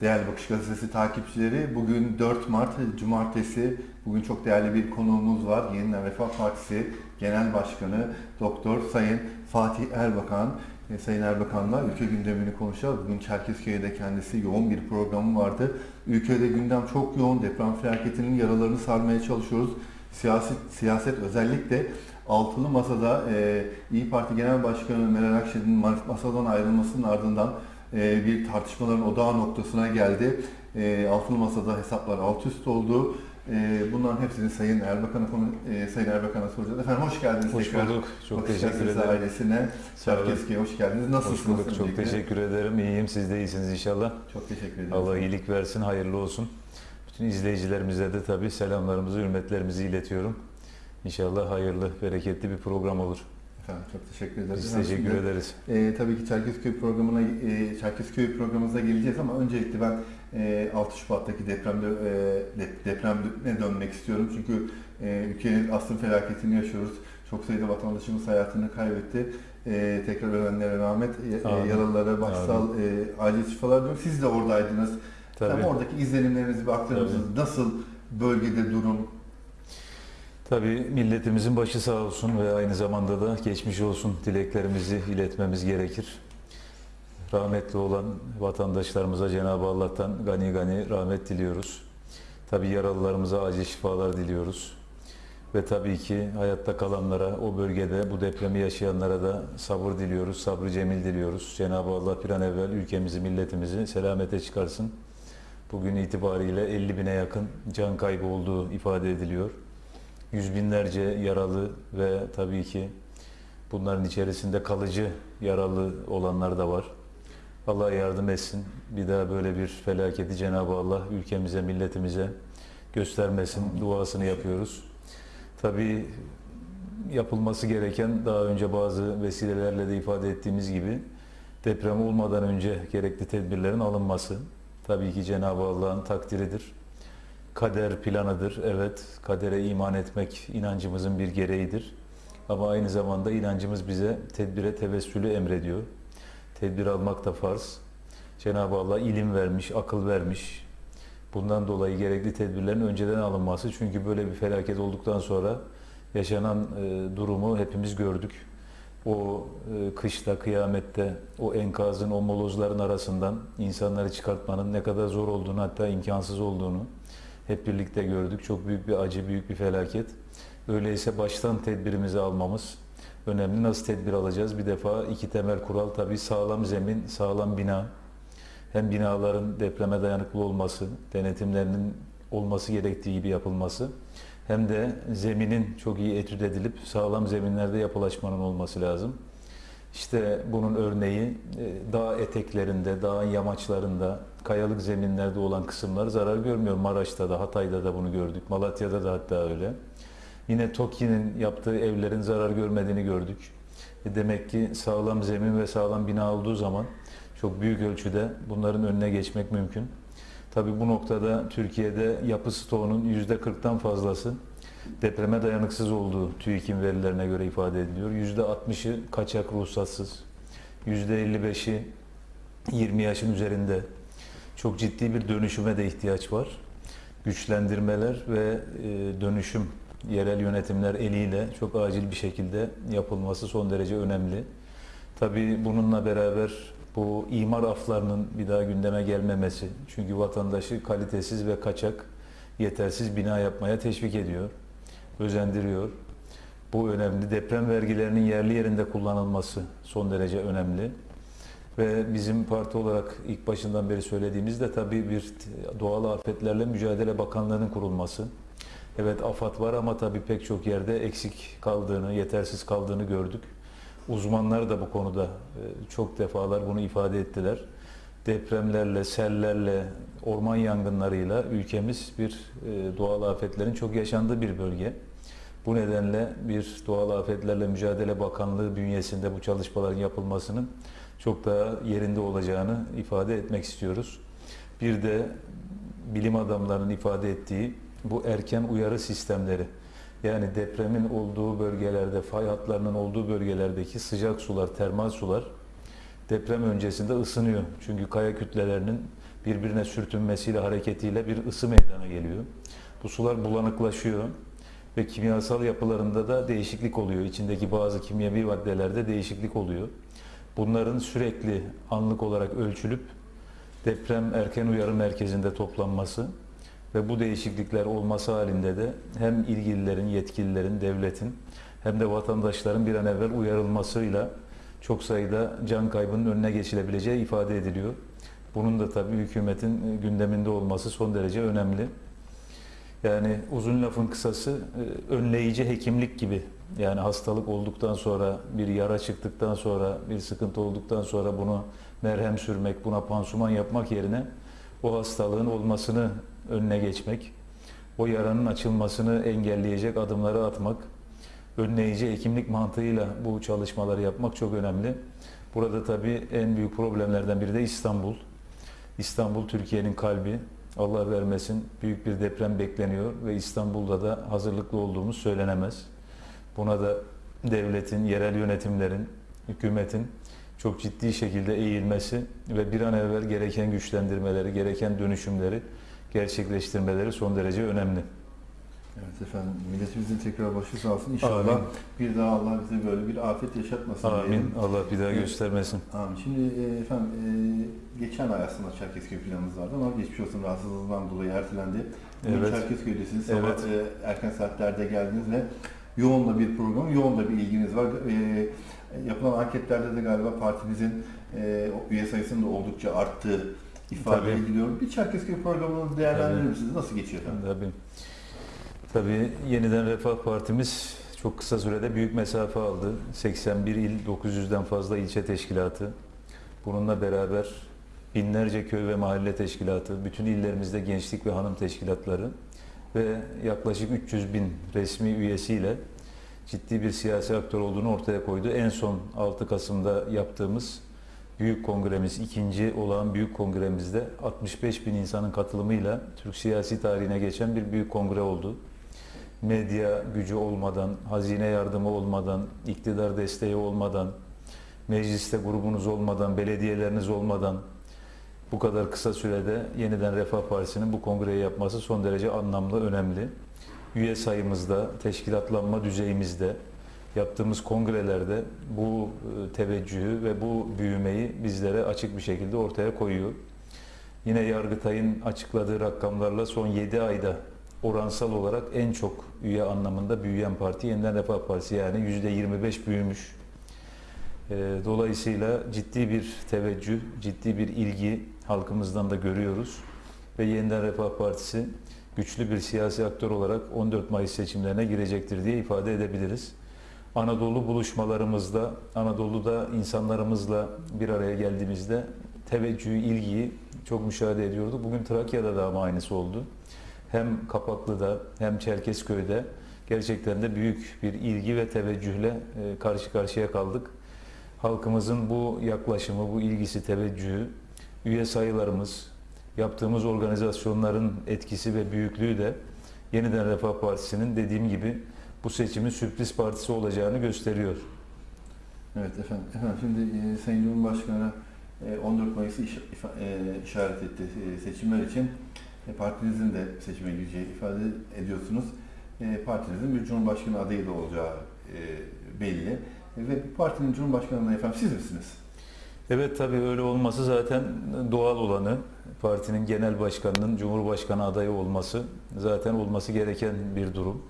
Değerli Bakış Gazetesi takipçileri, bugün 4 Mart Cumartesi. Bugün çok değerli bir konuğumuz var. Yeniden Refah Partisi Genel Başkanı Doktor Sayın Fatih Erbakan. E, Sayın Erbakan'la ülke gündemini konuşacağız. Bugün Çerkezköy'de kendisi yoğun bir programı vardı. Ülkede gündem çok yoğun. Deprem felaketinin yaralarını sarmaya çalışıyoruz. Siyaset, siyaset özellikle altılı masada e, İyi Parti Genel Başkanı Meral Akşener'in masadan ayrılmasının ardından e, bir tartışmaların odağı noktasına geldi. E, altılı masada hesaplar alt üst oldu. E, bunların hepsini Sayın Erbakan'a e, Sayın Erbakan'a soracağız. Efendim hoş geldiniz Hoş tekrar. bulduk. Çok Bakış teşekkür ederim. ailesine. Çerkezköy'e hoş geldiniz. Nasılsınız? Hoş bulduk. Çok öncelikle? teşekkür ederim. İyiyim. Siz de iyisiniz inşallah. Çok teşekkür ederim. Allah iyilik versin. Hayırlı olsun. Bütün izleyicilerimize de tabii selamlarımızı, hürmetlerimizi iletiyorum. İnşallah hayırlı, bereketli bir program olur. Efendim çok teşekkür ederiz. Biz teşekkür şimdi, ederiz. E, tabii ki Çerkezköy programına, e, Çerkezköy programımıza geleceğiz ama öncelikle ben e, 6 Şubat'taki depremde e, de- depremine dönmek istiyorum. Çünkü e, ülkenin asrın felaketini yaşıyoruz. Çok sayıda vatandaşımız hayatını kaybetti. E, tekrar ölenlere rahmet, e, Amin. yaralılara başsal e, acil şifalar diliyorum. Siz de oradaydınız. Tabii. Hem oradaki izlenimlerinizi bir aktarır? Nasıl bölgede durum? Tabii milletimizin başı sağ olsun ve aynı zamanda da geçmiş olsun dileklerimizi iletmemiz gerekir. Rahmetli olan vatandaşlarımıza Cenab-ı Allah'tan gani gani rahmet diliyoruz. Tabii yaralılarımıza acil şifalar diliyoruz. Ve tabii ki hayatta kalanlara, o bölgede bu depremi yaşayanlara da sabır diliyoruz, sabrı cemil diliyoruz. Cenab-ı Allah bir an evvel ülkemizi, milletimizi selamete çıkarsın. Bugün itibariyle 50 bine yakın can kaybı olduğu ifade ediliyor. Yüz binlerce yaralı ve tabii ki bunların içerisinde kalıcı yaralı olanlar da var. Allah yardım etsin. Bir daha böyle bir felaketi Cenab-ı Allah ülkemize, milletimize göstermesin. Duasını yapıyoruz. Tabii yapılması gereken daha önce bazı vesilelerle de ifade ettiğimiz gibi deprem olmadan önce gerekli tedbirlerin alınması. Tabii ki Cenab-ı Allah'ın takdiridir. Kader planıdır. Evet, kadere iman etmek inancımızın bir gereğidir. Ama aynı zamanda inancımız bize tedbire tevessülü emrediyor. Tedbir almak da farz. Cenab-ı Allah ilim vermiş, akıl vermiş. Bundan dolayı gerekli tedbirlerin önceden alınması. Çünkü böyle bir felaket olduktan sonra yaşanan e, durumu hepimiz gördük. O e, kışta, kıyamette, o enkazın, o molozların arasından insanları çıkartmanın ne kadar zor olduğunu, hatta imkansız olduğunu hep birlikte gördük. Çok büyük bir acı, büyük bir felaket. Öyleyse baştan tedbirimizi almamız önemli. Nasıl tedbir alacağız? Bir defa iki temel kural tabii sağlam zemin, sağlam bina. Hem binaların depreme dayanıklı olması, denetimlerinin olması gerektiği gibi yapılması hem de zeminin çok iyi etüt edilip sağlam zeminlerde yapılaşmanın olması lazım. İşte bunun örneği e, dağ eteklerinde, dağın yamaçlarında, kayalık zeminlerde olan kısımlar zarar görmüyor. Maraş'ta da, Hatay'da da bunu gördük. Malatya'da da hatta öyle. Yine TOKİ'nin yaptığı evlerin zarar görmediğini gördük. E Demek ki sağlam zemin ve sağlam bina olduğu zaman çok büyük ölçüde bunların önüne geçmek mümkün. Tabii bu noktada Türkiye'de yapı stoğunun %40'tan fazlası depreme dayanıksız olduğu TÜİK'in verilerine göre ifade ediliyor. %60'ı kaçak ruhsatsız, %55'i 20 yaşın üzerinde. Çok ciddi bir dönüşüme de ihtiyaç var. Güçlendirmeler ve e, dönüşüm yerel yönetimler eliyle çok acil bir şekilde yapılması son derece önemli. Tabii bununla beraber bu imar aflarının bir daha gündeme gelmemesi. Çünkü vatandaşı kalitesiz ve kaçak, yetersiz bina yapmaya teşvik ediyor, özendiriyor. Bu önemli. Deprem vergilerinin yerli yerinde kullanılması son derece önemli. Ve bizim parti olarak ilk başından beri söylediğimizde tabii bir doğal afetlerle mücadele bakanlığının kurulması. Evet AFAD var ama tabii pek çok yerde eksik kaldığını, yetersiz kaldığını gördük. Uzmanlar da bu konuda e, çok defalar bunu ifade ettiler. Depremlerle, sellerle, orman yangınlarıyla ülkemiz bir e, doğal afetlerin çok yaşandığı bir bölge. Bu nedenle bir doğal afetlerle mücadele bakanlığı bünyesinde bu çalışmaların yapılmasının çok daha yerinde olacağını ifade etmek istiyoruz. Bir de bilim adamlarının ifade ettiği bu erken uyarı sistemleri yani depremin olduğu bölgelerde, fay hatlarının olduğu bölgelerdeki sıcak sular, termal sular deprem öncesinde ısınıyor. Çünkü kaya kütlelerinin birbirine sürtünmesiyle, hareketiyle bir ısı meydana geliyor. Bu sular bulanıklaşıyor ve kimyasal yapılarında da değişiklik oluyor. İçindeki bazı kimyevi maddelerde değişiklik oluyor. Bunların sürekli anlık olarak ölçülüp deprem erken uyarı merkezinde toplanması ve bu değişiklikler olması halinde de hem ilgililerin, yetkililerin, devletin hem de vatandaşların bir an evvel uyarılmasıyla çok sayıda can kaybının önüne geçilebileceği ifade ediliyor. Bunun da tabii hükümetin gündeminde olması son derece önemli. Yani uzun lafın kısası e, önleyici hekimlik gibi. Yani hastalık olduktan sonra, bir yara çıktıktan sonra, bir sıkıntı olduktan sonra bunu merhem sürmek, buna pansuman yapmak yerine o hastalığın olmasını önüne geçmek, o yaranın açılmasını engelleyecek adımları atmak, önleyici hekimlik mantığıyla bu çalışmaları yapmak çok önemli. Burada tabii en büyük problemlerden biri de İstanbul. İstanbul Türkiye'nin kalbi. Allah vermesin büyük bir deprem bekleniyor ve İstanbul'da da hazırlıklı olduğumuz söylenemez. Buna da devletin, yerel yönetimlerin, hükümetin çok ciddi şekilde eğilmesi ve bir an evvel gereken güçlendirmeleri, gereken dönüşümleri gerçekleştirmeleri son derece önemli. Evet efendim, milletimizin tekrar başı sağ olsun. İnşallah Amin. bir daha Allah bize böyle bir afet yaşatmasın Amin. diyelim. Allah bir daha Evet. göstermesin. Amin. Şimdi e, efendim e, geçen ay aslında Çerkezköy planınız vardı ama geçmiş olsun rahatsızlığından dolayı ertelendi. Bugün Evet. Çerkezköy'desiniz. Sabah Evet. e, erken saatlerde geldiniz ve yoğun da bir program, yoğun da bir ilginiz var. E, yapılan anketlerde de galiba partimizin e, üye sayısının da oldukça arttığı ifade Tabii. ediliyor. Bir Çerkezköy programını değerlendirir Evet. misiniz? Nasıl geçiyor efendim? Tabii. Tabii yeniden Refah Partimiz çok kısa sürede büyük mesafe aldı. 81 il, 900'den fazla ilçe teşkilatı. Bununla beraber binlerce köy ve mahalle teşkilatı, bütün illerimizde gençlik ve hanım teşkilatları ve yaklaşık 300 bin resmi üyesiyle ciddi bir siyasi aktör olduğunu ortaya koydu. En son 6 Kasım'da yaptığımız büyük kongremiz, ikinci olan büyük kongremizde 65 bin insanın katılımıyla Türk siyasi tarihine geçen bir büyük kongre oldu. Medya gücü olmadan, hazine yardımı olmadan, iktidar desteği olmadan, mecliste grubunuz olmadan, belediyeleriniz olmadan bu kadar kısa sürede yeniden Refah Partisi'nin bu kongreyi yapması son derece anlamlı, önemli. Üye sayımızda, teşkilatlanma düzeyimizde, yaptığımız kongrelerde bu e, teveccühü ve bu büyümeyi bizlere açık bir şekilde ortaya koyuyor. Yine Yargıtay'ın açıkladığı rakamlarla son 7 ayda oransal olarak en çok üye anlamında büyüyen parti Yeniden Refah Partisi yani %25 büyümüş. E, Dolayısıyla ciddi bir teveccüh, ciddi bir ilgi halkımızdan da görüyoruz. Ve Yeniden Refah Partisi güçlü bir siyasi aktör olarak 14 Mayıs seçimlerine girecektir diye ifade edebiliriz. Anadolu buluşmalarımızda, Anadolu'da insanlarımızla bir araya geldiğimizde teveccühü, ilgiyi çok müşahede ediyorduk. Bugün Trakya'da da ama aynısı oldu. Hem Kapaklı'da hem Çerkezköy'de gerçekten de büyük bir ilgi ve teveccühle e, karşı karşıya kaldık. Halkımızın bu yaklaşımı, bu ilgisi, teveccühü, üye sayılarımız, yaptığımız organizasyonların etkisi ve büyüklüğü de Yeniden Refah Partisi'nin dediğim gibi bu seçimin sürpriz partisi olacağını gösteriyor. Evet efendim. Efendim şimdi e, Sayın Cumhurbaşkanı e, 14 Mayıs'ı iş- e, işaret etti e, seçimler için. E, partinizin de seçime gireceği ifade ediyorsunuz. E, partinizin bir Cumhurbaşkanı adayı da olacağı e, belli. E, ve bu partinin Cumhurbaşkanı efendim siz misiniz? Evet tabii öyle olması zaten doğal olanı. Partinin genel başkanının Cumhurbaşkanı adayı olması zaten olması gereken bir durum.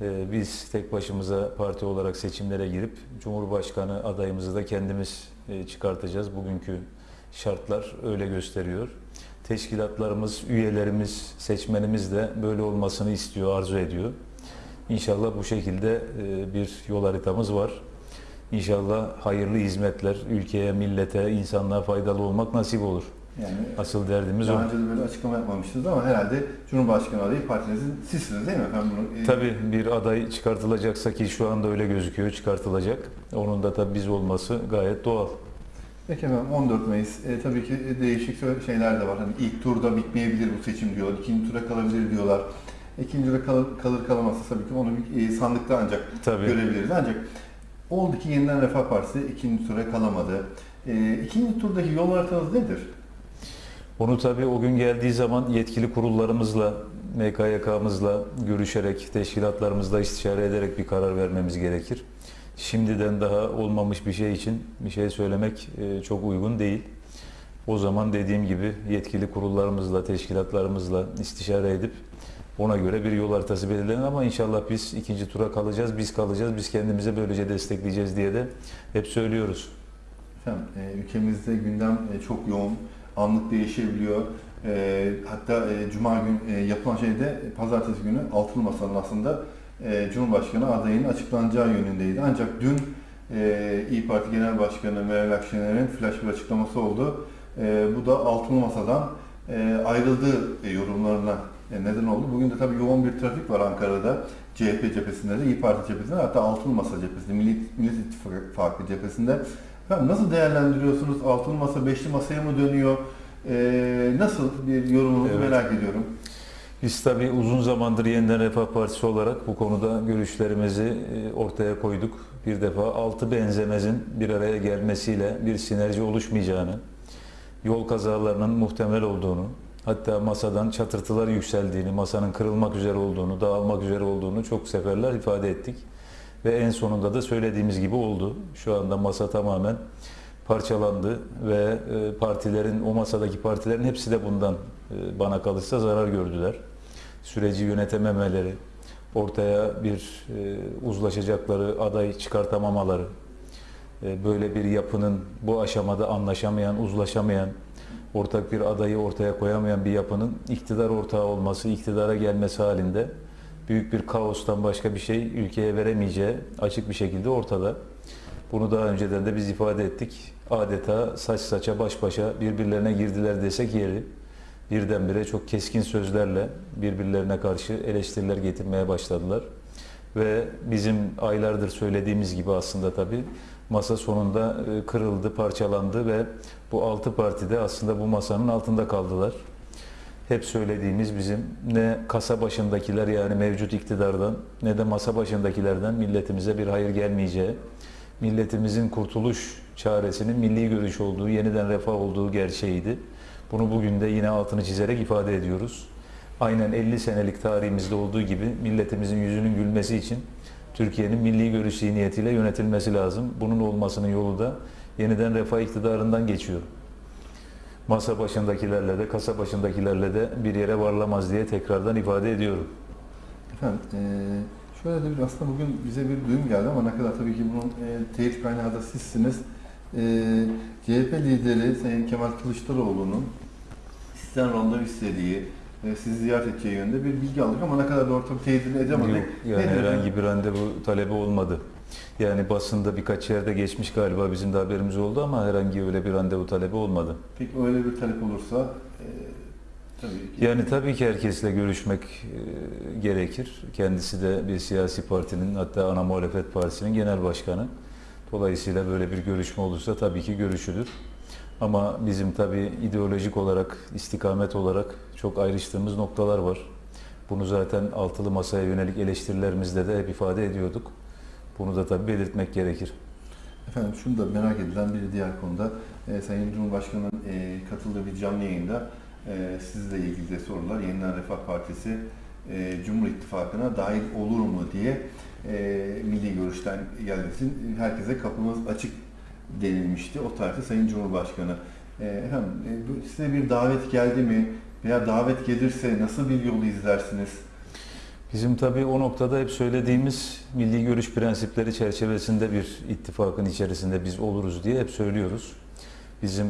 Ee, Biz tek başımıza parti olarak seçimlere girip Cumhurbaşkanı adayımızı da kendimiz e, çıkartacağız. Bugünkü şartlar öyle gösteriyor. Teşkilatlarımız, üyelerimiz, seçmenimiz de böyle olmasını istiyor, arzu ediyor. İnşallah bu şekilde e, bir yol haritamız var. İnşallah hayırlı hizmetler ülkeye, millete, insanlığa faydalı olmak nasip olur. Yani Asıl derdimiz o. daha önce de böyle açıklama yapmamıştınız ama herhalde Cumhurbaşkanı adayı partinizin sizsiniz değil mi efendim? Bunu, e, Tabii bir aday çıkartılacaksa ki şu anda öyle gözüküyor çıkartılacak. Onun da tabii biz olması gayet doğal. Peki efendim 14 Mayıs. E, tabii ki değişik şeyler de var. Hani ilk turda bitmeyebilir bu seçim diyorlar. ikinci tura kalabilir diyorlar. İkinci tura kalır, kalır kalamazsa tabii ki onu bir e, sandıkta ancak Tabii. görebiliriz. Ancak oldu ki yeniden Refah Partisi ikinci tura kalamadı. E, ikinci turdaki yol haritanız nedir? Onu tabii o gün geldiği zaman yetkili kurullarımızla, MKYK'mızla görüşerek, teşkilatlarımızla istişare ederek bir karar vermemiz gerekir. Şimdiden daha olmamış bir şey için bir şey söylemek e, çok uygun değil. O zaman dediğim gibi yetkili kurullarımızla, teşkilatlarımızla istişare edip ona göre bir yol haritası belirlenir ama inşallah biz ikinci tura kalacağız, biz kalacağız, biz kendimize böylece destekleyeceğiz diye de hep söylüyoruz. Efendim, e, ülkemizde gündem e, çok yoğun, anlık değişebiliyor. E, hatta Cuma gün yapılan şeyde e, Pazartesi günü Altılı Masa'nın aslında Cumhurbaşkanı adayının açıklanacağı yönündeydi. Ancak dün İyi Parti Genel Başkanı Meral Akşener'in flash bir açıklaması oldu. Bu da Altılı Masa'dan ayrıldığı yorumlarına neden oldu. Bugün de tabii yoğun bir trafik var Ankara'da. CHP cephesinde de, İyi Parti cephesinde hatta Altılı Masa cephesinde, Millet, Millet İttifakı cephesinde. Efendim nasıl değerlendiriyorsunuz? Altılı Masa, Beşli Masa'ya mı dönüyor? E, nasıl bir yorumunuzu Evet. merak ediyorum. Biz tabii uzun zamandır Yeniden Refah Partisi olarak bu konuda görüşlerimizi e, ortaya koyduk. Bir defa altı benzemezin bir araya gelmesiyle bir sinerji oluşmayacağını, yol kazalarının muhtemel olduğunu, hatta masadan çatırtılar yükseldiğini, masanın kırılmak üzere olduğunu, dağılmak üzere olduğunu çok seferler ifade ettik. Ve en sonunda da söylediğimiz gibi oldu. Şu anda masa tamamen parçalandı ve e, partilerin, o masadaki partilerin hepsi de bundan e, bana kalırsa zarar gördüler. Süreci yönetememeleri, ortaya bir e, uzlaşacakları aday çıkartamamaları, böyle bir yapının bu aşamada anlaşamayan, uzlaşamayan, ortak bir adayı ortaya koyamayan bir yapının iktidar ortağı olması, iktidara gelmesi halinde büyük bir kaostan başka bir şey ülkeye veremeyeceği açık bir şekilde ortada. Bunu daha önceden de biz ifade ettik. Adeta saç saça baş başa birbirlerine girdiler desek yeri. Birdenbire çok keskin sözlerle birbirlerine karşı eleştiriler getirmeye başladılar. Ve bizim aylardır söylediğimiz gibi aslında tabii masa sonunda e, kırıldı, parçalandı ve bu altı parti de aslında bu masanın altında kaldılar. Hep söylediğimiz bizim ne kasa başındakiler yani mevcut iktidardan ne de masa başındakilerden milletimize bir hayır gelmeyeceği, milletimizin kurtuluş çaresinin milli görüş olduğu, yeniden refah olduğu gerçeğiydi. Bunu bugün de yine altını çizerek ifade ediyoruz. Aynen 50 senelik tarihimizde olduğu gibi milletimizin yüzünün gülmesi için Türkiye'nin milli görüş zihniyetiyle yönetilmesi lazım. Bunun olmasının yolu da yeniden refah iktidarından geçiyor. Masa başındakilerle de, kasa başındakilerle de bir yere varlamaz diye tekrardan ifade ediyorum. Efendim, e, şöyle de bir aslında bugün bize bir duyum geldi ama ne kadar tabii ki bunun e, teyit kaynağı da sizsiniz. E, CHP lideri Sayın Kemal Kılıçdaroğlu'nun sizden randevu istediği, e, sizi ziyaret edeceği yönünde bir bilgi aldık ama ne kadar doğru tabii teyidini edemedik. Yok, yani Nedir herhangi bir randevu talebi olmadı. Yani basında birkaç yerde geçmiş galiba bizim de haberimiz oldu ama herhangi öyle bir randevu talebi olmadı. Peki öyle bir talep olursa e, tabii ki. Yani tabii ki herkesle görüşmek e, gerekir. Kendisi de bir siyasi partinin hatta ana muhalefet partisinin genel başkanı. Dolayısıyla böyle bir görüşme olursa tabii ki görüşülür. Ama bizim tabii ideolojik olarak, istikamet olarak çok ayrıştığımız noktalar var. Bunu zaten altılı masaya yönelik eleştirilerimizde de hep ifade ediyorduk. Bunu da tabii belirtmek gerekir. Efendim şunu da merak edilen bir diğer konuda e, Sayın Cumhurbaşkanı'nın e, katıldığı bir canlı yayında e, sizle ilgili de sorular Yeniden Refah Partisi e, Cumhur İttifakı'na dahil olur mu diye e, milli görüşten için herkese kapımız açık denilmişti. O tarihte Sayın Cumhurbaşkanı. E, efendim e, size bir davet geldi mi veya davet gelirse nasıl bir yolu izlersiniz? Bizim tabii o noktada hep söylediğimiz milli görüş prensipleri çerçevesinde bir ittifakın içerisinde biz oluruz diye hep söylüyoruz. Bizim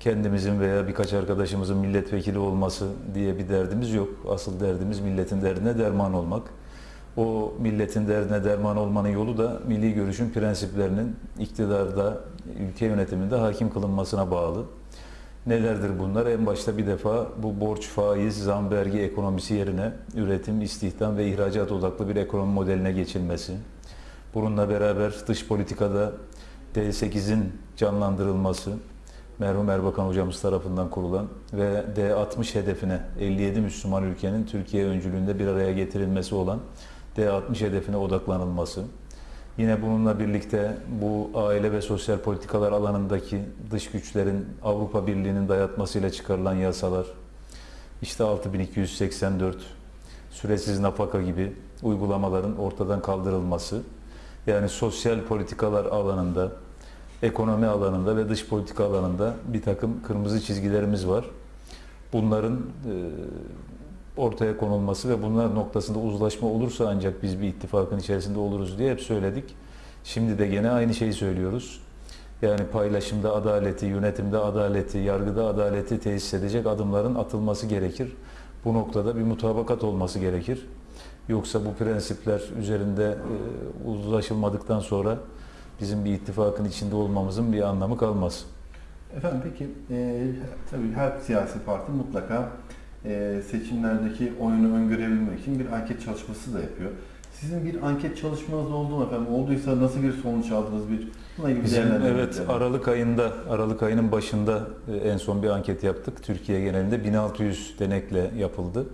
kendimizin veya birkaç arkadaşımızın milletvekili olması diye bir derdimiz yok. Asıl derdimiz milletin derdine derman olmak. O milletin derdine derman olmanın yolu da milli görüşün prensiplerinin iktidarda, ülke yönetiminde hakim kılınmasına bağlı. Nelerdir bunlar? En başta bir defa bu borç, faiz, zam, vergi ekonomisi yerine üretim, istihdam ve ihracat odaklı bir ekonomi modeline geçilmesi. Bununla beraber dış politikada D8'in canlandırılması, merhum Erbakan hocamız tarafından kurulan ve D60 hedefine 57 Müslüman ülkenin Türkiye öncülüğünde bir araya getirilmesi olan D60 hedefine odaklanılması Yine bununla birlikte bu aile ve sosyal politikalar alanındaki dış güçlerin Avrupa Birliği'nin dayatmasıyla çıkarılan yasalar, işte 6284, süresiz nafaka gibi uygulamaların ortadan kaldırılması, yani sosyal politikalar alanında, ekonomi alanında ve dış politika alanında bir takım kırmızı çizgilerimiz var. Bunların e, ortaya konulması ve bunlar noktasında uzlaşma olursa ancak biz bir ittifakın içerisinde oluruz diye hep söyledik. Şimdi de gene aynı şeyi söylüyoruz. Yani paylaşımda adaleti, yönetimde adaleti, yargıda adaleti tesis edecek adımların atılması gerekir. Bu noktada bir mutabakat olması gerekir. Yoksa bu prensipler üzerinde e, uzlaşılmadıktan sonra bizim bir ittifakın içinde olmamızın bir anlamı kalmaz. Efendim peki e, tabii her siyasi parti mutlaka e, seçimlerdeki oyunu öngörebilmek için bir anket çalışması da yapıyor. Sizin bir anket çalışmanız oldu mu efendim? Olduysa nasıl bir sonuç aldınız? Bir buna ilgili Bizim evet lazım. Aralık ayında Aralık ayının başında e, en son bir anket yaptık. Türkiye genelinde 1600 denekle yapıldı.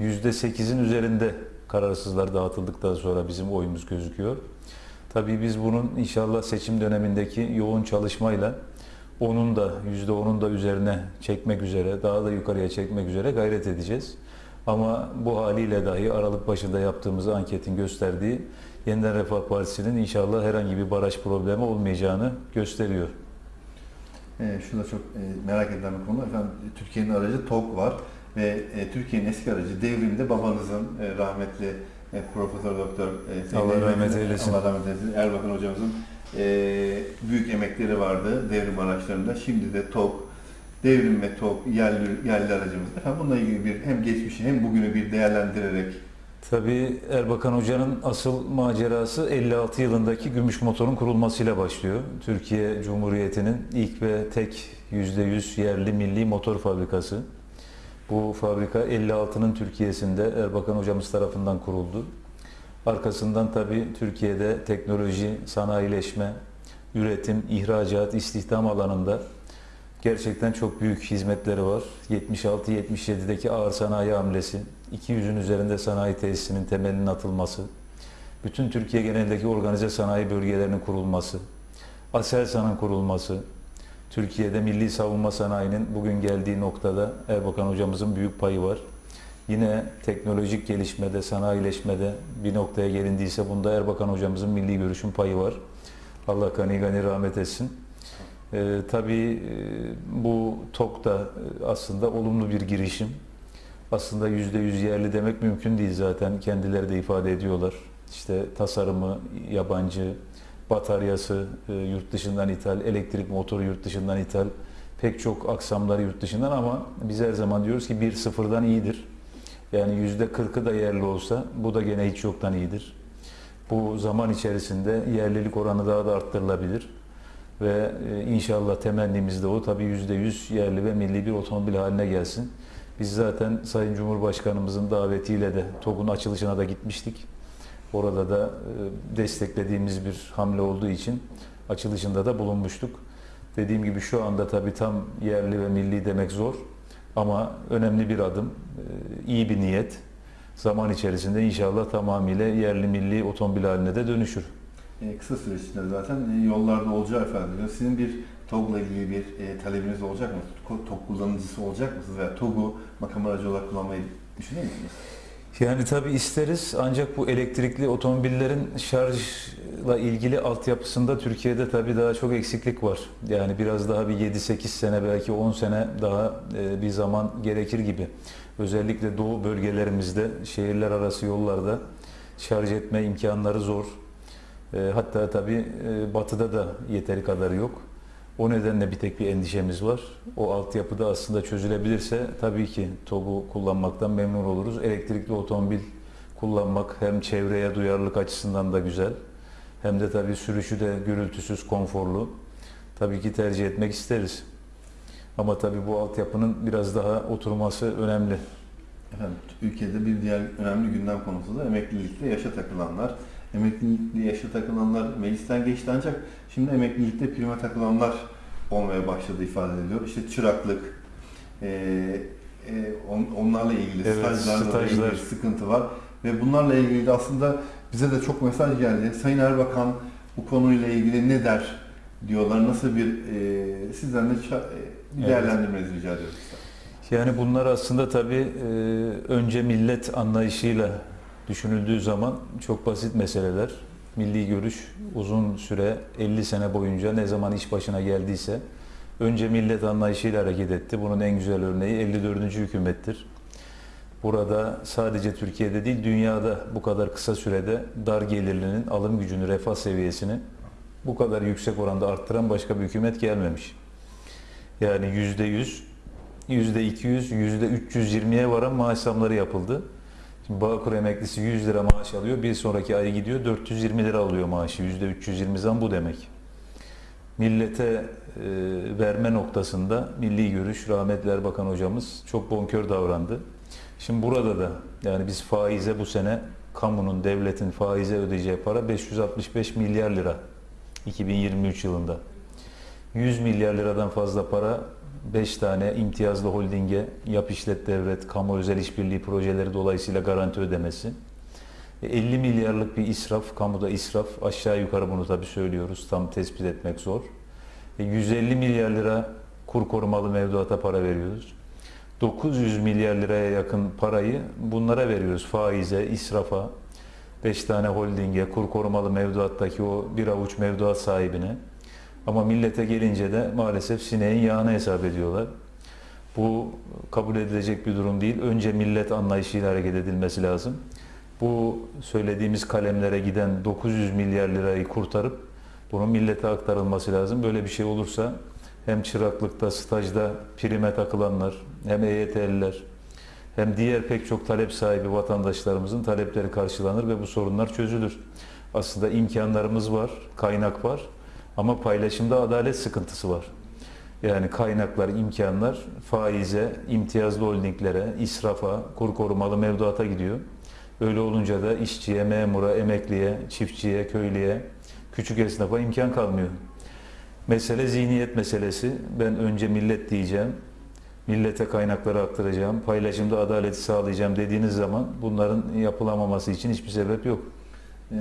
%8'in üzerinde kararsızlar dağıtıldıktan sonra bizim oyumuz gözüküyor. Tabii biz bunun inşallah seçim dönemindeki yoğun çalışmayla onun da %10'un da üzerine çekmek üzere, daha da yukarıya çekmek üzere gayret edeceğiz. Ama bu haliyle dahi Aralık başında yaptığımız anketin gösterdiği Yeniden Refah Partisi'nin inşallah herhangi bir baraj problemi olmayacağını gösteriyor. E, şu da çok e, merak edilen bir konu. Efendim Türkiye'nin aracı TOG var ve e, Türkiye'nin eski aracı devrimde babanızın e, rahmetli e, Profesör Doktor e, Allah rahmet eylesin. Allah rahmet eylesin. Erbakan hocamızın büyük emekleri vardı devrim araçlarında. Şimdi de TOG devrim ve TOG yerli, yerli aracımız. Efendim bununla ilgili bir hem geçmişi hem bugünü bir değerlendirerek Tabii Erbakan Hoca'nın asıl macerası 56 yılındaki gümüş motorun kurulmasıyla başlıyor. Türkiye Cumhuriyeti'nin ilk ve tek %100 yerli milli motor fabrikası. Bu fabrika 56'nın Türkiye'sinde Erbakan Hocamız tarafından kuruldu. Arkasından tabii Türkiye'de teknoloji, sanayileşme, üretim, ihracat, istihdam alanında gerçekten çok büyük hizmetleri var. 76-77'deki ağır sanayi hamlesi, 200'ün üzerinde sanayi tesisinin temelinin atılması, bütün Türkiye genelindeki organize sanayi bölgelerinin kurulması, Aselsan'ın kurulması, Türkiye'de milli savunma sanayinin bugün geldiği noktada Erbakan hocamızın büyük payı var. Yine teknolojik gelişmede, sanayileşmede bir noktaya gelindiyse bunda Erbakan hocamızın milli görüşün payı var. Allah gani gani rahmet etsin. Ee, tabii e, bu TOK da e, aslında olumlu bir girişim. Aslında yüzde yüz yerli demek mümkün değil zaten. Kendileri de ifade ediyorlar. İşte tasarımı yabancı, bataryası e, yurt dışından ithal, elektrik motoru yurt dışından ithal, pek çok aksamları yurt dışından ama biz her zaman diyoruz ki bir sıfırdan iyidir. Yani yüzde kırkı da yerli olsa bu da gene hiç yoktan iyidir. Bu zaman içerisinde yerlilik oranı daha da arttırılabilir. Ve e, inşallah temennimiz de o. Tabii yüzde yüz yerli ve milli bir otomobil haline gelsin. Biz zaten Sayın Cumhurbaşkanımızın davetiyle de TOG'un açılışına da gitmiştik. Orada da e, desteklediğimiz bir hamle olduğu için açılışında da bulunmuştuk. Dediğim gibi şu anda tabii tam yerli ve milli demek zor. Ama önemli bir adım, e, iyi bir niyet. Zaman içerisinde inşallah tamamıyla yerli milli otomobil haline de dönüşür. e, kısa süre içinde zaten e, yollarda olacağı ediliyor. Sizin bir TOG'la ilgili bir e, talebiniz olacak mı? TOG kullanıcısı olacak mısınız? Veya TOG'u makam aracı olarak kullanmayı düşünüyor musunuz? Yani tabii isteriz ancak bu elektrikli otomobillerin şarjla ilgili altyapısında Türkiye'de tabii daha çok eksiklik var. Yani biraz daha bir 7-8 sene belki 10 sene daha e, bir zaman gerekir gibi. Özellikle doğu bölgelerimizde şehirler arası yollarda şarj etme imkanları zor. E, Hatta tabii e, batıda da yeteri kadar yok. O nedenle bir tek bir endişemiz var. O altyapıda aslında çözülebilirse tabii ki TOG'u kullanmaktan memnun oluruz. Elektrikli otomobil kullanmak hem çevreye duyarlılık açısından da güzel. Hem de tabii sürüşü de gürültüsüz, konforlu. Tabii ki tercih etmek isteriz. Ama tabii bu altyapının biraz daha oturması önemli. Efendim, ülkede bir diğer önemli gündem konusu da emeklilikte yaşa takılanlar. Emeklilikte yaşa takılanlar meclisten geçti ancak şimdi emeklilikte prime takılanlar olmaya başladı ifade ediliyor. İşte çıraklık, e, e, on- onlarla ilgili Evet, stajlarla stajlar. ilgili sıkıntı var. Ve bunlarla ilgili de aslında bize de çok mesaj geldi. Sayın Erbakan bu konuyla ilgili ne der diyorlar. Nasıl bir e, sizden de e, bir Evet. değerlendirmenizi rica ediyoruz. Yani bunlar aslında tabii e, önce millet anlayışıyla düşünüldüğü zaman çok basit meseleler. Milli görüş uzun süre 50 sene boyunca ne zaman iş başına geldiyse önce millet anlayışıyla hareket etti. Bunun en güzel örneği 54. hükümettir. Burada sadece Türkiye'de değil dünyada bu kadar kısa sürede dar gelirlinin alım gücünü, refah seviyesini bu kadar yüksek oranda arttıran başka bir hükümet gelmemiş. Yani yüzde yüz, yüzde 200, yüzde 320'ye varan maaş zamları yapıldı. Bağkur emeklisi 100 lira maaş alıyor, bir sonraki ay gidiyor 420 lira alıyor maaşı. Yüzde 320 zam bu demek. Millete e, verme noktasında milli görüş, rahmetli Erbakan hocamız çok bonkör davrandı. Şimdi burada da yani biz faize bu sene kamunun, devletin faize ödeyeceği para 565 milyar lira 2023 yılında. 100 milyar liradan fazla para 5 tane imtiyazlı holdinge yap işlet devret, kamu özel işbirliği projeleri dolayısıyla garanti ödemesi. E, 50 milyarlık bir israf, kamuda israf aşağı yukarı bunu tabii söylüyoruz tam tespit etmek zor. E, 150 milyar lira kur korumalı mevduata para veriyoruz. 900 milyar liraya yakın parayı bunlara veriyoruz. Faize, israfa, 5 tane holdinge, kur korumalı mevduattaki o bir avuç mevduat sahibine. Ama millete gelince de maalesef sineğin yağını hesap ediyorlar. Bu kabul edilecek bir durum değil. Önce millet anlayışıyla hareket edilmesi lazım. Bu söylediğimiz kalemlere giden 900 milyar lirayı kurtarıp bunun millete aktarılması lazım. Böyle bir şey olursa hem çıraklıkta, stajda prime takılanlar, hem EYT'liler, hem diğer pek çok talep sahibi vatandaşlarımızın talepleri karşılanır ve bu sorunlar çözülür. Aslında imkanlarımız var, kaynak var ama paylaşımda adalet sıkıntısı var. Yani kaynaklar, imkanlar faize, imtiyazlı holdinglere, israfa, kur korumalı mevduata gidiyor. Öyle olunca da işçiye, memura, emekliye, çiftçiye, köylüye, küçük esnafa imkan kalmıyor. Mesele zihniyet meselesi. Ben önce millet diyeceğim, millete kaynakları aktaracağım, paylaşımda adaleti sağlayacağım dediğiniz zaman bunların yapılamaması için hiçbir sebep yok. Ee,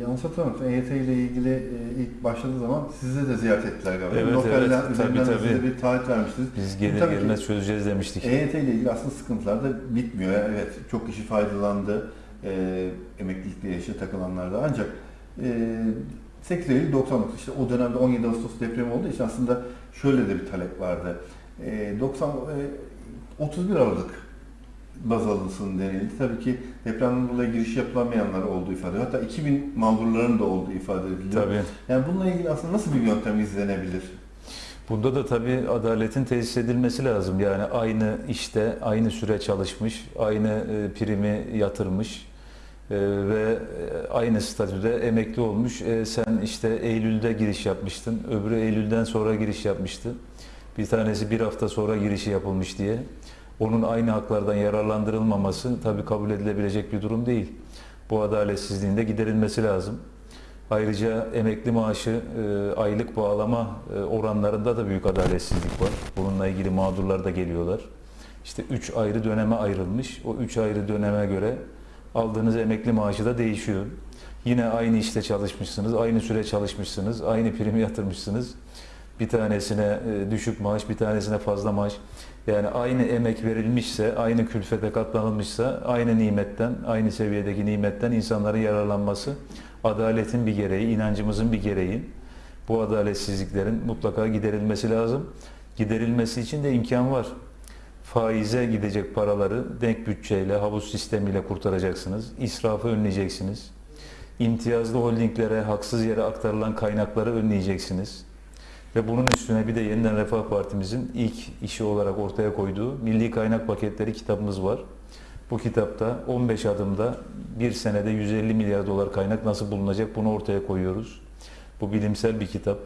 yanlış hatırlamıyorsam EYT ile ilgili e, ilk başladığı zaman sizi de ziyaret ettiler galiba. Evet, Lokaller evet. Tabii, de size tabii. bir taahhüt vermiştiniz. Biz gelir Tabii gelmez çözeceğiz demiştik. EYT ile ilgili aslında sıkıntılar da bitmiyor. Evet çok kişi faydalandı e, emeklilikte yaşa takılanlar da ancak e, 8 Eylül 99 işte o dönemde 17 Ağustos depremi olduğu için aslında şöyle de bir talep vardı. E, 90 e, 31 Aralık baz alınsın denildi. Tabii ki depremden dolayı giriş yapılamayanlar olduğu ifade ediliyor. Hatta 2000 mağdurların da olduğu ifade ediliyor. Tabii. Yani bununla ilgili aslında nasıl bir yöntem izlenebilir? Bunda da tabii adaletin tesis edilmesi lazım. Yani aynı işte, aynı süre çalışmış, aynı e, primi yatırmış e, ve e, aynı statüde emekli olmuş. Sen işte Eylül'de giriş yapmıştın, öbürü Eylül'den sonra giriş yapmıştı. Bir tanesi bir hafta sonra girişi yapılmış diye. Onun aynı haklardan yararlandırılmaması tabii kabul edilebilecek bir durum değil. Bu adaletsizliğin de giderilmesi lazım. Ayrıca emekli maaşı e, aylık bağlama e, oranlarında da büyük adaletsizlik var. Bununla ilgili mağdurlar da geliyorlar. İşte 3 ayrı döneme ayrılmış. O 3 ayrı döneme göre aldığınız emekli maaşı da değişiyor. Yine aynı işte çalışmışsınız, aynı süre çalışmışsınız, aynı primi yatırmışsınız. Bir tanesine e, düşük maaş, bir tanesine fazla maaş. Yani aynı emek verilmişse, aynı külfete katlanılmışsa, aynı nimetten, aynı seviyedeki nimetten insanların yararlanması adaletin bir gereği, inancımızın bir gereği. Bu adaletsizliklerin mutlaka giderilmesi lazım. Giderilmesi için de imkan var. Faize gidecek paraları denk bütçeyle, havuz sistemiyle kurtaracaksınız. İsrafı önleyeceksiniz. İmtiyazlı holdinglere haksız yere aktarılan kaynakları önleyeceksiniz. Ve bunun üstüne bir de Yeniden Refah Partimizin ilk işi olarak ortaya koyduğu Milli Kaynak Paketleri kitabımız var. Bu kitapta 15 adımda bir senede 150 milyar dolar kaynak nasıl bulunacak bunu ortaya koyuyoruz. Bu bilimsel bir kitap.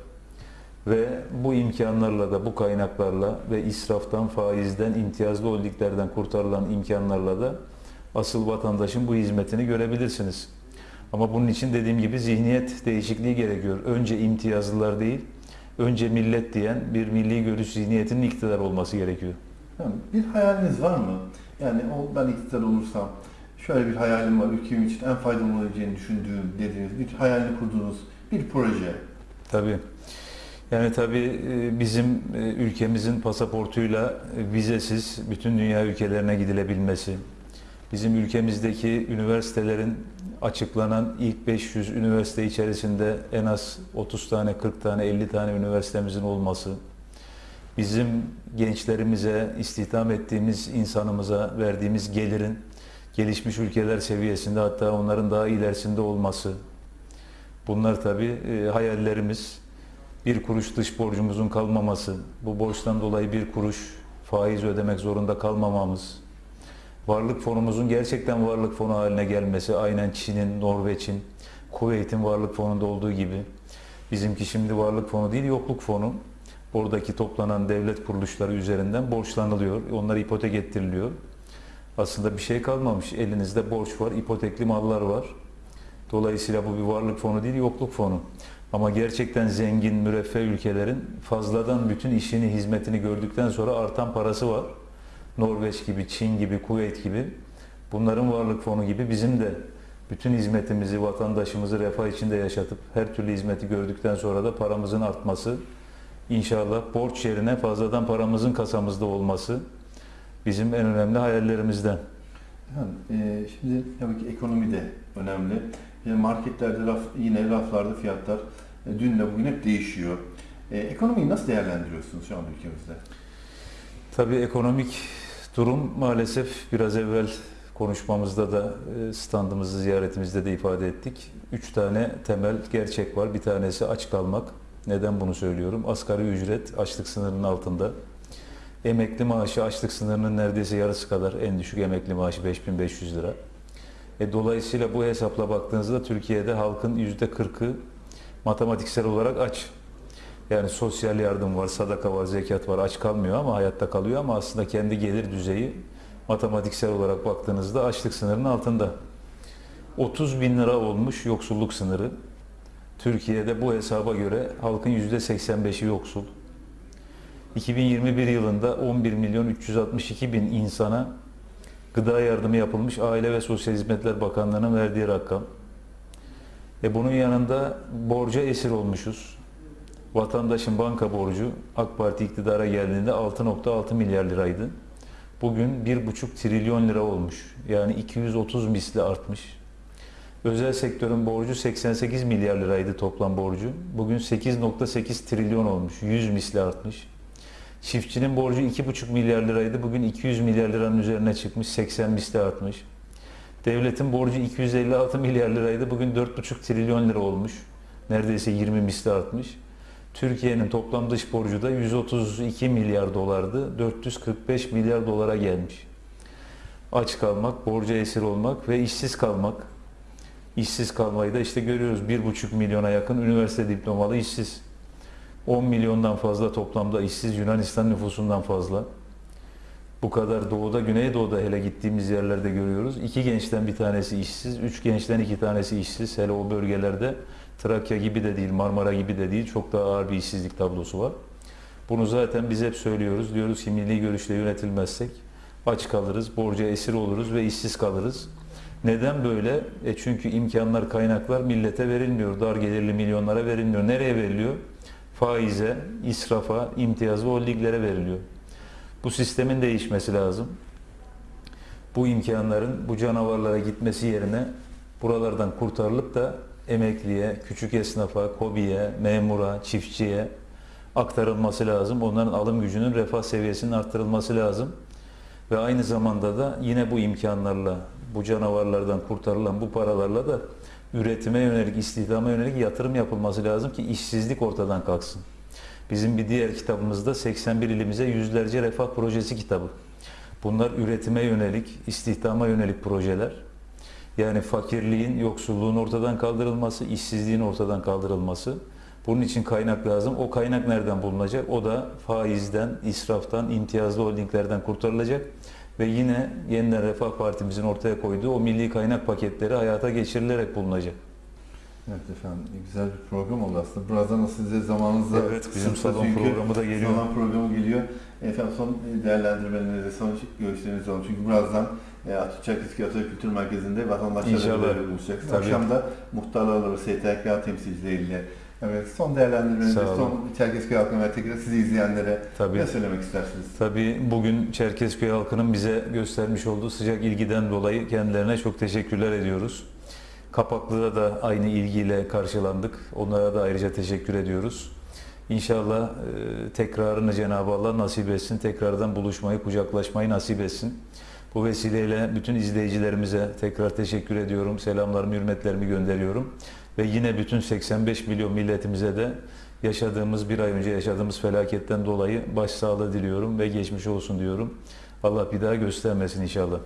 Ve bu imkanlarla da bu kaynaklarla ve israftan, faizden, imtiyazlı holdinglerden kurtarılan imkanlarla da asıl vatandaşın bu hizmetini görebilirsiniz. Ama bunun için dediğim gibi zihniyet değişikliği gerekiyor. Önce imtiyazlılar değil, önce millet diyen bir milli görüş zihniyetinin iktidar olması gerekiyor. Yani bir hayaliniz var mı? Yani o ben iktidar olursam şöyle bir hayalim var, ülkem için en faydalı olabileceğini düşündüğüm dediğiniz bir hayalini kurduğunuz bir proje. Tabii. Yani tabii e, bizim e, ülkemizin pasaportuyla e, vizesiz bütün dünya ülkelerine gidilebilmesi, bizim ülkemizdeki üniversitelerin açıklanan ilk 500 üniversite içerisinde en az 30 tane, 40 tane, 50 tane üniversitemizin olması, bizim gençlerimize, istihdam ettiğimiz insanımıza verdiğimiz gelirin gelişmiş ülkeler seviyesinde hatta onların daha ilerisinde olması, bunlar tabii e, hayallerimiz. Bir kuruş dış borcumuzun kalmaması, bu borçtan dolayı bir kuruş faiz ödemek zorunda kalmamamız, varlık fonumuzun gerçekten varlık fonu haline gelmesi, aynen Çin'in, Norveç'in, Kuveyt'in varlık fonunda olduğu gibi. Bizimki şimdi varlık fonu değil, yokluk fonu. Oradaki toplanan devlet kuruluşları üzerinden borçlanılıyor, onlar ipotek ettiriliyor. Aslında bir şey kalmamış, elinizde borç var, ipotekli mallar var. Dolayısıyla bu bir varlık fonu değil, yokluk fonu. Ama gerçekten zengin, müreffeh ülkelerin fazladan bütün işini, hizmetini gördükten sonra artan parası var. Norveç gibi, Çin gibi, Kuveyt gibi. Bunların varlık fonu gibi bizim de bütün hizmetimizi, vatandaşımızı refah içinde yaşatıp her türlü hizmeti gördükten sonra da paramızın artması, inşallah borç yerine fazladan paramızın kasamızda olması bizim en önemli hayallerimizden. Yani, e, şimdi tabii ki ekonomi de önemli. Yani marketlerde raf, yine raflarda fiyatlar e, dünle bugün hep değişiyor. E, ekonomiyi nasıl değerlendiriyorsunuz şu an ülkemizde? Tabii ekonomik durum maalesef biraz evvel konuşmamızda da e, standımızı ziyaretimizde de ifade ettik. Üç tane temel gerçek var. Bir tanesi aç kalmak. Neden bunu söylüyorum? Asgari ücret açlık sınırının altında. Emekli maaşı açlık sınırının neredeyse yarısı kadar en düşük emekli maaşı 5500 lira. E, dolayısıyla bu hesapla baktığınızda Türkiye'de halkın %40'ı matematiksel olarak aç. Yani sosyal yardım var, sadaka var, zekat var, aç kalmıyor ama hayatta kalıyor ama aslında kendi gelir düzeyi matematiksel olarak baktığınızda açlık sınırının altında. 30 bin lira olmuş yoksulluk sınırı. Türkiye'de bu hesaba göre halkın %85'i yoksul. 2021 yılında 11 milyon 362 bin insana gıda yardımı yapılmış Aile ve Sosyal Hizmetler Bakanlığı'nın verdiği rakam. E bunun yanında borca esir olmuşuz. Vatandaşın banka borcu AK Parti iktidara geldiğinde 6.6 milyar liraydı. Bugün 1,5 trilyon lira olmuş. Yani 230 misli artmış. Özel sektörün borcu 88 milyar liraydı toplam borcu. Bugün 8.8 trilyon olmuş. 100 misli artmış. Çiftçinin borcu 2,5 milyar liraydı. Bugün 200 milyar liranın üzerine çıkmış. 80 misli artmış. Devletin borcu 256 milyar liraydı. Bugün 4,5 trilyon lira olmuş. Neredeyse 20 misli artmış. Türkiye'nin toplam dış borcu da 132 milyar dolardı. 445 milyar dolara gelmiş. Aç kalmak, borca esir olmak ve işsiz kalmak. İşsiz kalmayı da işte görüyoruz. 1,5 milyona yakın üniversite diplomalı işsiz. 10 milyondan fazla toplamda işsiz Yunanistan nüfusundan fazla. Bu kadar doğuda, güneydoğuda hele gittiğimiz yerlerde görüyoruz. İki gençten bir tanesi işsiz, üç gençten iki tanesi işsiz. Hele o bölgelerde Trakya gibi de değil, Marmara gibi de değil. Çok daha ağır bir işsizlik tablosu var. Bunu zaten biz hep söylüyoruz. Diyoruz ki milli görüşle yönetilmezsek aç kalırız, borca esir oluruz ve işsiz kalırız. Neden böyle? E çünkü imkanlar, kaynaklar millete verilmiyor. Dar gelirli milyonlara verilmiyor. Nereye veriliyor? Faize, israfa, imtiyazlı holdinglere veriliyor. Bu sistemin değişmesi lazım. Bu imkanların bu canavarlara gitmesi yerine buralardan kurtarılıp da emekliye, küçük esnafa, kobiye, memura, çiftçiye aktarılması lazım. Onların alım gücünün refah seviyesinin arttırılması lazım. Ve aynı zamanda da yine bu imkanlarla, bu canavarlardan kurtarılan bu paralarla da üretime yönelik, istihdama yönelik yatırım yapılması lazım ki işsizlik ortadan kalksın. Bizim bir diğer kitabımızda 81 ilimize yüzlerce refah projesi kitabı. Bunlar üretime yönelik, istihdama yönelik projeler. Yani fakirliğin, yoksulluğun ortadan kaldırılması, işsizliğin ortadan kaldırılması. Bunun için kaynak lazım. O kaynak nereden bulunacak? O da faizden, israftan, imtiyazlı holdinglerden kurtarılacak. Ve yine yeniden Refah Partimizin ortaya koyduğu o milli kaynak paketleri hayata geçirilerek bulunacak. Evet efendim güzel bir program oldu aslında. Birazdan da size zamanınızda Evet, bizim salon çünkü programı da geliyor. Salon programı geliyor. Efendim son değerlendirmelerinizi, son görüşlerinizi alalım. Çünkü birazdan e, Atatürk Kültür Merkezi'nde vatandaşlarla. Tabii. Akşam da muhtarlarla ve STK temsilcileriyle Evet, son olun. son Çerkezköy halkına ve tekrar sizi izleyenlere Tabii. ne söylemek istersiniz? Tabii bugün Çerkezköy halkının bize göstermiş olduğu sıcak ilgiden dolayı kendilerine çok teşekkürler ediyoruz. Kapaklı'da da aynı ilgiyle karşılandık. Onlara da ayrıca teşekkür ediyoruz. İnşallah e, tekrarını Cenab-ı Allah nasip etsin. Tekrardan buluşmayı, kucaklaşmayı nasip etsin. Bu vesileyle bütün izleyicilerimize tekrar teşekkür ediyorum. Selamlarımı, hürmetlerimi gönderiyorum. Ve yine bütün 85 milyon milletimize de yaşadığımız, bir ay önce yaşadığımız felaketten dolayı başsağlığı diliyorum ve geçmiş olsun diyorum. Allah bir daha göstermesin inşallah.